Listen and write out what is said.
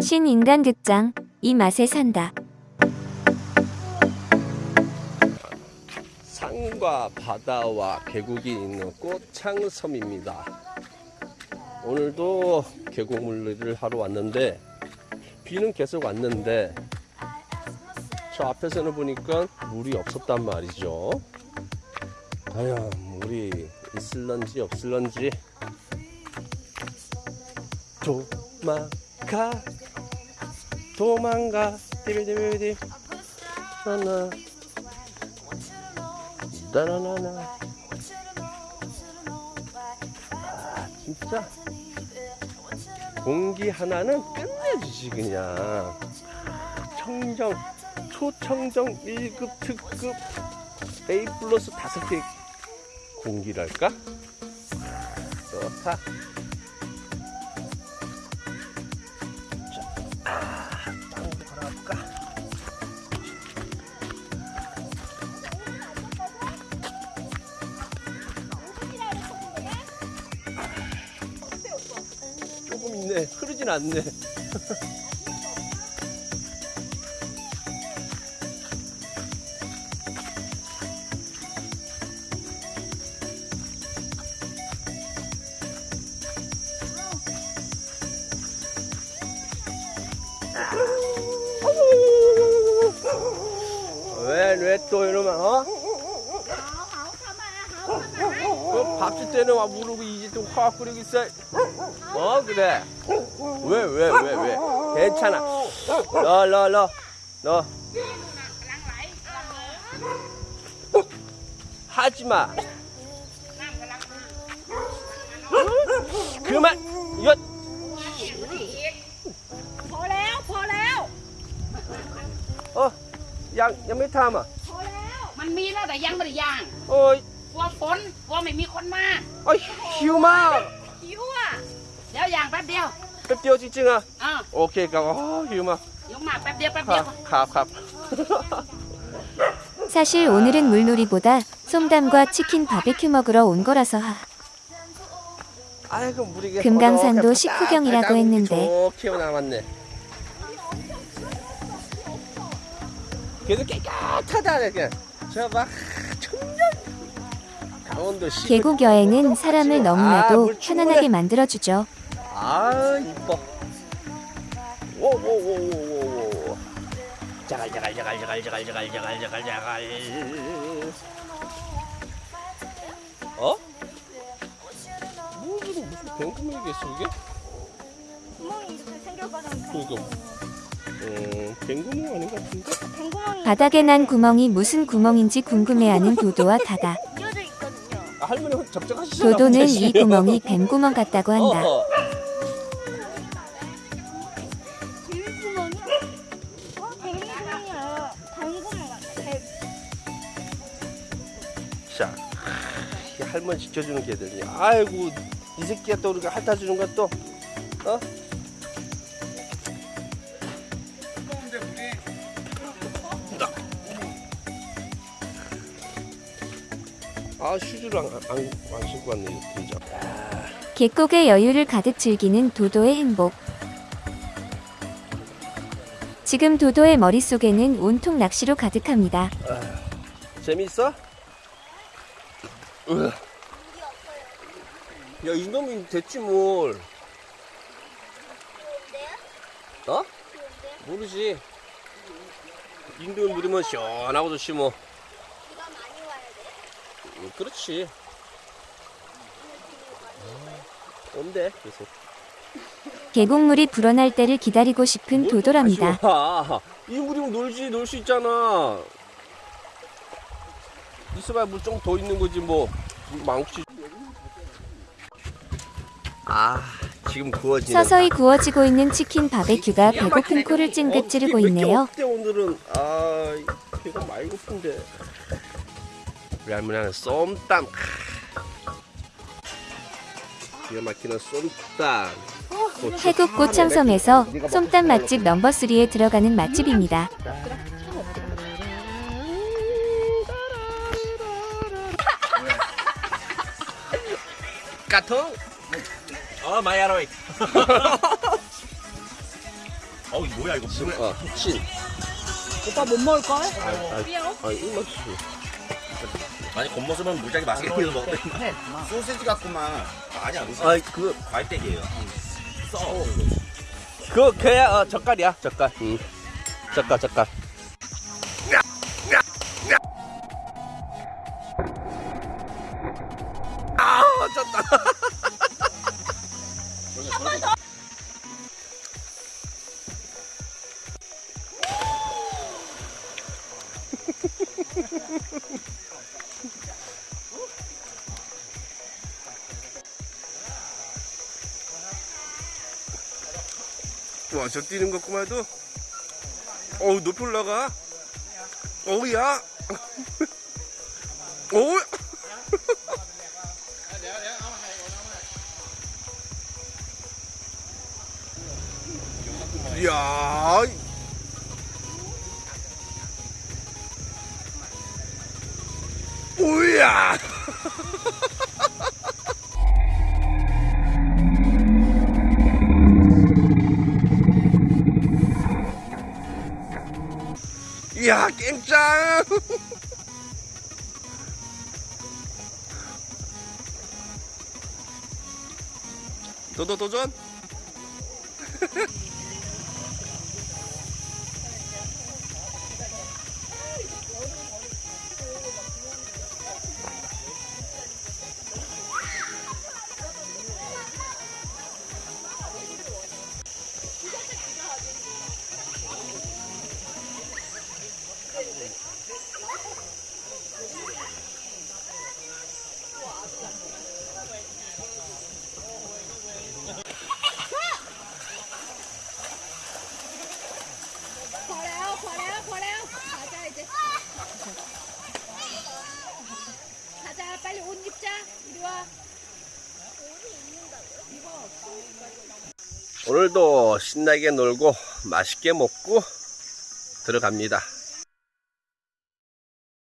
신인간 극장 이 맛에 산다. 산과 바다와 계곡이 있는 꽃창섬입니다. 오늘도 계곡물놀이를 하러 왔는데 비는 계속 왔는데 저 앞에서는 보니까 물이 없었단 말이죠. 과연 물이 있을런지 없을런지 도망가 도망가. 디비디비디 나나. 따라나나. 아 진짜. 공기 하나는 끝내주지 그냥. 청정 초청정 1급 특급. A 플러스 다섯 개 공기랄까? 좋다 흐르진 않네. 왜, 왜 또 이러면, 어? 그 밥줄 때는 와 무르고 이제 또 화학 끓이고 있어. 어 그래. 왜 왜 왜 왜, 괜찮아. 너너너 너. 하지 마. 그만. 이거 พอแล้ว พอแล้ว 어양ยังไม่ทำอ่ะ พอแล้ว มันมีแล้วแต่ยังไม่ได้ย่าง โอ้ย กลัวฝนกลัวไม่มีคนมา โอ้ยหิวมาก หิวอ่ะ เดี๋ยวย่างแป๊บเดียว แป๊บเดียวจริงๆอ่ะ อ่า โอเคครับอ๋อหิวมาก ยกมาแป๊บเดียวแป๊บ ค เดี รั ย บ ว ครับครับ 사실 오늘은 물놀이보다 솜담과 치킨 바베큐 먹으러 온 거라서 하. 아이고 물이 금강산도 식후경이라고 했는데. 좋게 남았네. 그래도 깨끗하다 이렇게. 저봐 천년. 강원도 시. 계곡 여행은 사람을 아, 너무나도 물 충분해. 편안하게 만들어주죠. 아 이뻐. 오오오오오오. 자갈 자갈 자갈 자갈 자갈 자갈 자갈 자갈 자갈. 어? 뭐 무슨 무슨 뱅구멍이겠어 이게? 구멍이 이렇게 생겨가지고 그니까 음? 뱅구멍이 바닥에 난 구멍이 무슨 구멍인지 궁금해하는 도도와 다다. 도도는 이 구멍이 뱀구멍 같다고 한다. 어, 어. 어? 자, 이 할머니 지켜주는 개들이 아이고 이 새끼가 또 우리가 핥아주는 또 어? 아 슈즈를 안, 안, 안 신고 왔네 진짜 계곡의 여유를 가득 즐기는 도도의 행복. 지금 도도의 머릿속에는 온통 낚시로 가득합니다. 재밌어? 으아. 야 이놈이 됐지 뭘 어? 모르지 인도에 물이면 시원하고 좋지 뭐? 음, 그렇지 아, 온대 계속 계곡물이 불어날 때를 기다리고 싶은 도도랍니다. 와, 이 물이면 놀지 놀 수 있잖아. 있어봐야 물 좀 더 있는 거지 뭐. 물 많지. 아 지금 구워지는. 서서히 구워지고 있는 치킨 바베큐가 배고픈 코를 찡긋 찌르고 있네요. 오늘은 아 배가 많이 고픈데. 우리 할머니는 쏨땀. 기가 막히는 쏨땀. 태국 고창섬에서 솜땀 맛집 넘버 3에 들어가는 맛집입니다. 까통? 어, 마야로이. 어우 뭐야 이거 뭐야? 어, 친. 오빠 못 먹을 걸? 아, 이거 아 니 겉모습은 무지하게 맛있게 보이는 거 소세지 같구만. 아니야 무슨 아, 그, 과일땡이에요. 써. 그, 그야, 어, 젓갈이야, 젓갈. 응. 젓갈, 젓갈. 와, 저 뛰는 것구만 해도. 어우, 높이 올라가. 어우, 야. 어우. 이야. 오야. 야, 깽짱. 도도 도전. 빨리 옷 입자. 이리 와. 오늘도 신나게 놀고 맛있게 먹고 들어갑니다.